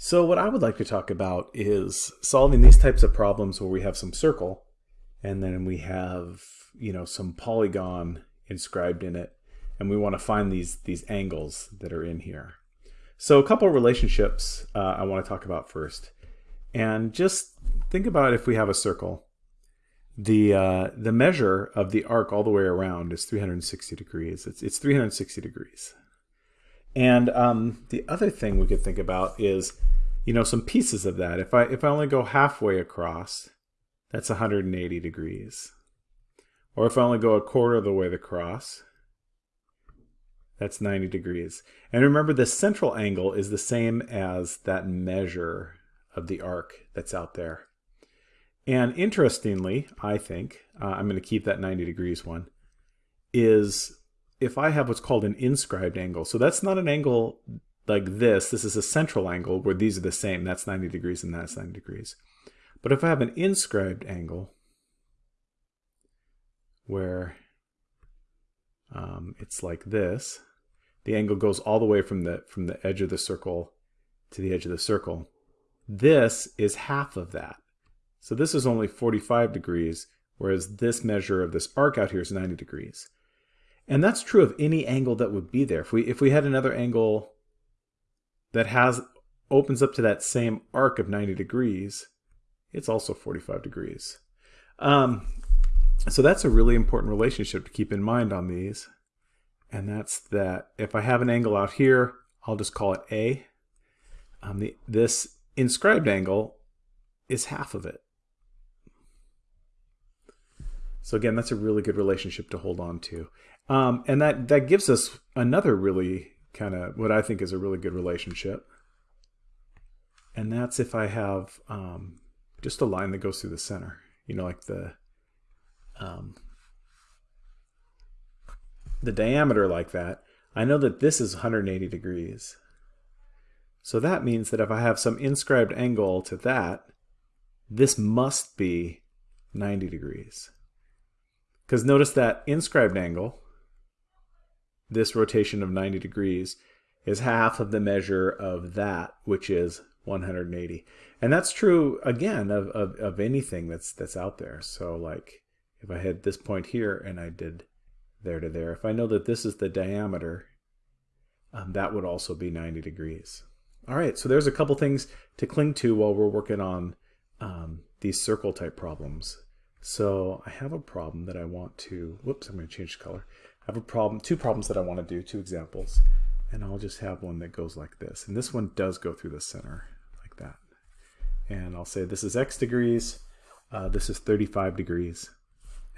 So what I would like to talk about is solving these types of problems where we have some circle and then we have, you know, some polygon inscribed in it and we want to find these, these angles that are in here. So a couple of relationships uh, I want to talk about first. And just think about if we have a circle. The, uh, the measure of the arc all the way around is 360 degrees. It's, it's 360 degrees. And um, the other thing we could think about is, you know, some pieces of that. If I if I only go halfway across, that's 180 degrees. Or if I only go a quarter of the way across, that's 90 degrees. And remember, the central angle is the same as that measure of the arc that's out there. And interestingly, I think, uh, I'm going to keep that 90 degrees one, is if I have what's called an inscribed angle, so that's not an angle like this, this is a central angle where these are the same, that's 90 degrees and that's 90 degrees. But if I have an inscribed angle where um, it's like this, the angle goes all the way from the, from the edge of the circle to the edge of the circle. This is half of that. So this is only 45 degrees, whereas this measure of this arc out here is 90 degrees. And that's true of any angle that would be there. If we if we had another angle that has opens up to that same arc of 90 degrees, it's also 45 degrees. Um, so that's a really important relationship to keep in mind on these. And that's that if I have an angle out here, I'll just call it A. Um, the, this inscribed angle is half of it. So again, that's a really good relationship to hold on to. Um, and that, that gives us another really kind of what I think is a really good relationship. And that's if I have um, just a line that goes through the center, you know, like the um, the diameter like that. I know that this is 180 degrees. So that means that if I have some inscribed angle to that, this must be 90 degrees. Because notice that inscribed angle this rotation of 90 degrees is half of the measure of that, which is 180. And that's true, again, of, of, of anything that's, that's out there. So like if I had this point here and I did there to there, if I know that this is the diameter, um, that would also be 90 degrees. All right, so there's a couple things to cling to while we're working on um, these circle type problems. So I have a problem that I want to, whoops, I'm going to change color. I have a problem, two problems that I want to do, two examples. And I'll just have one that goes like this. And this one does go through the center like that. And I'll say this is x degrees, uh, this is 35 degrees,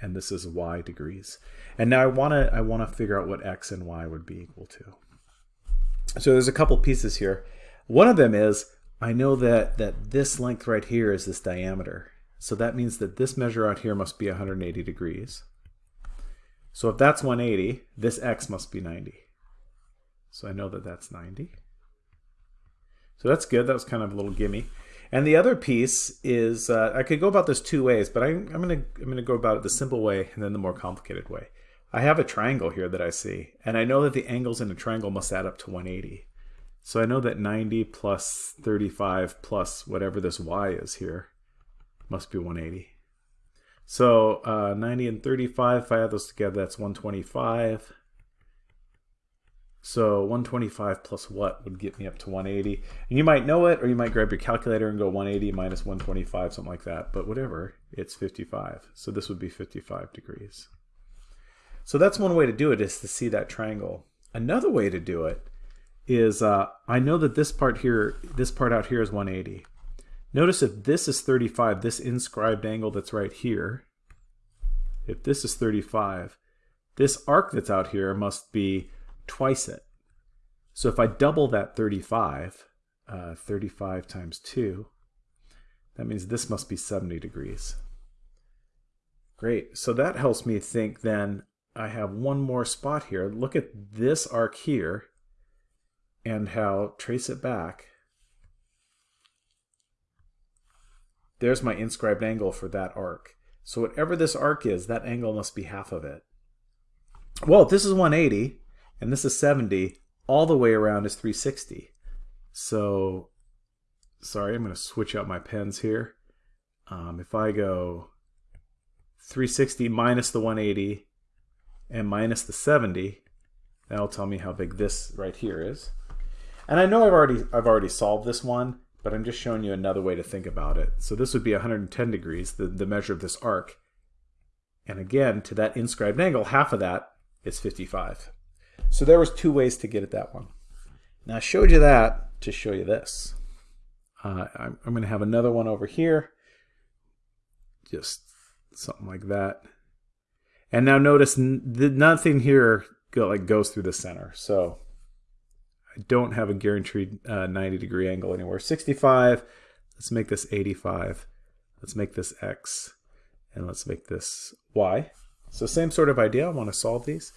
and this is y degrees. And now I want to I want to figure out what x and y would be equal to. So there's a couple pieces here. One of them is I know that that this length right here is this diameter. So that means that this measure out here must be 180 degrees. So if that's 180, this x must be 90. So I know that that's 90. So that's good. That was kind of a little gimme. And the other piece is, uh, I could go about this two ways, but I, I'm going to I'm gonna go about it the simple way and then the more complicated way. I have a triangle here that I see, and I know that the angles in a triangle must add up to 180. So I know that 90 plus 35 plus whatever this y is here must be 180. So uh, 90 and 35, if I add those together, that's 125. So 125 plus what would get me up to 180? And you might know it, or you might grab your calculator and go 180 minus 125, something like that. But whatever, it's 55. So this would be 55 degrees. So that's one way to do it, is to see that triangle. Another way to do it is, uh, I know that this part here, this part out here is 180. Notice if this is 35, this inscribed angle that's right here, if this is 35, this arc that's out here must be twice it. So if I double that 35, uh, 35 times 2, that means this must be 70 degrees. Great. So that helps me think then I have one more spot here. Look at this arc here and how, trace it back, There's my inscribed angle for that arc. So whatever this arc is, that angle must be half of it. Well, if this is 180 and this is 70, all the way around is 360. So sorry, I'm going to switch out my pens here. Um, if I go 360 minus the 180 and minus the 70, that'll tell me how big this right here is. And I know I've already I've already solved this one, but I'm just showing you another way to think about it. So this would be 110 degrees, the, the measure of this arc. And again, to that inscribed angle, half of that is 55. So there was two ways to get at that one. Now I showed you that to show you this. Uh, I'm, I'm going to have another one over here. Just something like that. And now notice nothing here go, like goes through the center. So I don't have a guaranteed uh, 90 degree angle anywhere. 65, let's make this 85. Let's make this X. And let's make this Y. So same sort of idea. I want to solve these.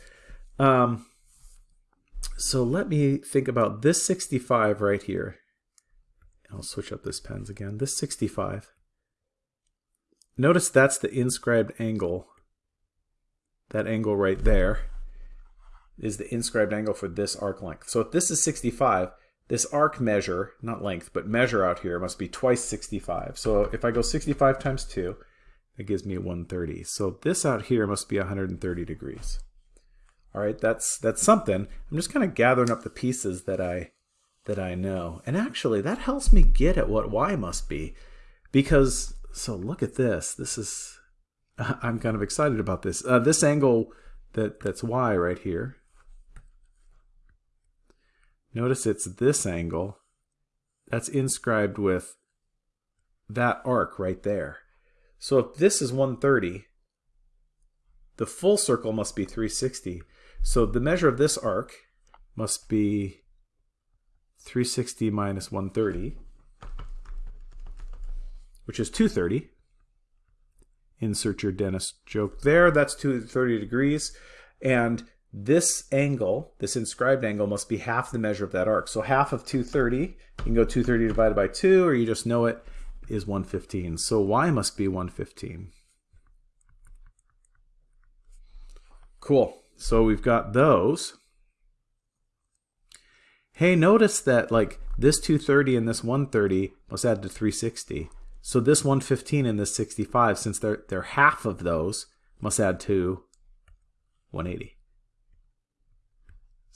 Um, so let me think about this 65 right here. I'll switch up this pens again. This 65. Notice that's the inscribed angle. That angle right there is the inscribed angle for this arc length. So if this is 65, this arc measure, not length, but measure out here must be twice 65. So if I go 65 times 2, that gives me 130. So this out here must be 130 degrees. All right, that's that's something. I'm just kind of gathering up the pieces that I that I know. And actually, that helps me get at what y must be. Because, so look at this. This is, I'm kind of excited about this. Uh, this angle that that's y right here. Notice it's this angle. That's inscribed with that arc right there. So if this is 130, the full circle must be 360. So the measure of this arc must be 360 minus 130, which is 230. Insert your dentist joke there. That's 230 degrees. And this angle, this inscribed angle, must be half the measure of that arc. So half of 230, you can go 230 divided by 2, or you just know it, is 115. So y must be 115. Cool. So we've got those. Hey, notice that like this 230 and this 130 must add to 360. So this 115 and this 65, since they're, they're half of those, must add to 180.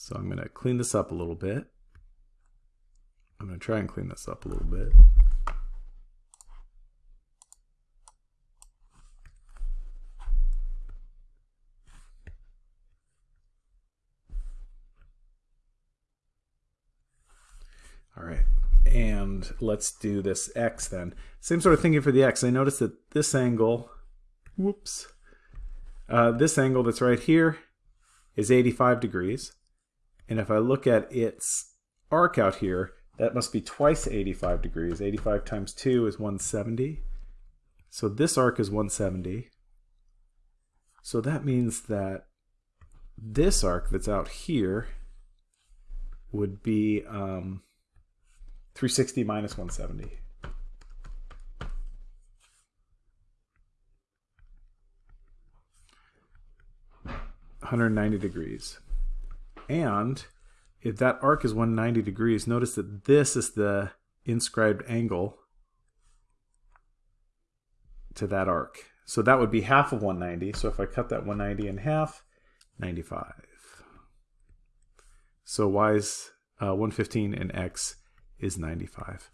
So I'm going to clean this up a little bit. I'm going to try and clean this up a little bit. All right, and let's do this x then. Same sort of thinking for the x. I notice that this angle, whoops, uh, this angle that's right here is 85 degrees. And if I look at its arc out here, that must be twice 85 degrees. 85 times 2 is 170. So this arc is 170. So that means that this arc that's out here would be um, 360 minus 170. Hundred ninety degrees, and if that arc is 190 degrees, notice that this is the inscribed angle to that arc. So that would be half of 190. So if I cut that 190 in half, 95. So y is uh, 115 and x is 95.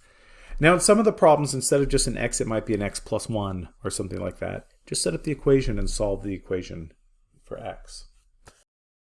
Now in some of the problems, instead of just an x, it might be an x plus 1 or something like that. Just set up the equation and solve the equation for x.